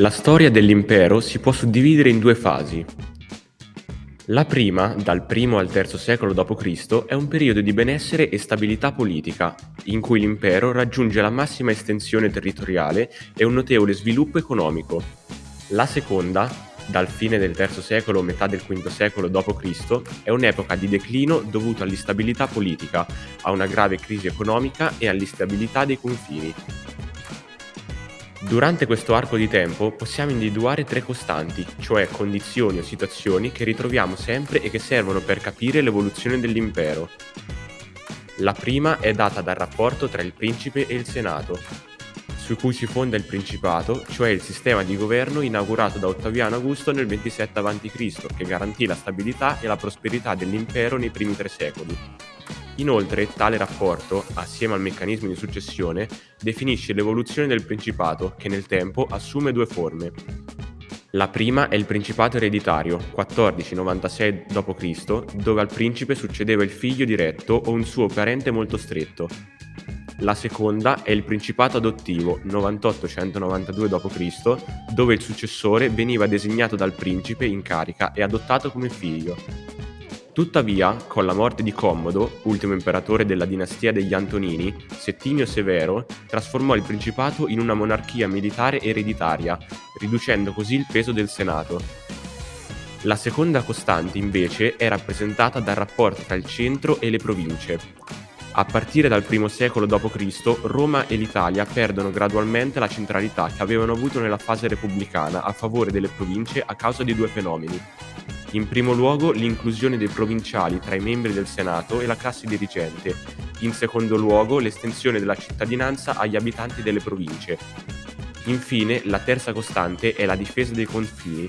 La storia dell'impero si può suddividere in due fasi. La prima, dal I al III secolo d.C., è un periodo di benessere e stabilità politica, in cui l'impero raggiunge la massima estensione territoriale e un notevole sviluppo economico. La seconda, dal fine del III secolo metà del V secolo d.C., è un'epoca di declino dovuto all'instabilità politica, a una grave crisi economica e all'instabilità dei confini. Durante questo arco di tempo possiamo individuare tre costanti, cioè condizioni o situazioni che ritroviamo sempre e che servono per capire l'evoluzione dell'impero. La prima è data dal rapporto tra il principe e il senato, su cui si fonda il principato, cioè il sistema di governo inaugurato da Ottaviano Augusto nel 27 a.C., che garantì la stabilità e la prosperità dell'impero nei primi tre secoli. Inoltre, tale rapporto, assieme al meccanismo di successione, definisce l'evoluzione del principato, che nel tempo assume due forme. La prima è il principato ereditario, 1496 d.C., dove al principe succedeva il figlio diretto o un suo parente molto stretto. La seconda è il principato adottivo, 9892 d.C., dove il successore veniva designato dal principe in carica e adottato come figlio. Tuttavia, con la morte di Commodo, ultimo imperatore della dinastia degli Antonini, Settimio Severo trasformò il principato in una monarchia militare ereditaria, riducendo così il peso del Senato. La seconda costante, invece, è rappresentata dal rapporto tra il centro e le province. A partire dal I secolo d.C., Roma e l'Italia perdono gradualmente la centralità che avevano avuto nella fase repubblicana a favore delle province a causa di due fenomeni. In primo luogo l'inclusione dei provinciali tra i membri del Senato e la classe dirigente, in secondo luogo l'estensione della cittadinanza agli abitanti delle province. Infine, la terza costante è la difesa dei confini,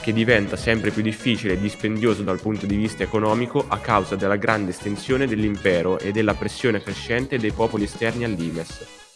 che diventa sempre più difficile e dispendioso dal punto di vista economico a causa della grande estensione dell'impero e della pressione crescente dei popoli esterni all'Imes.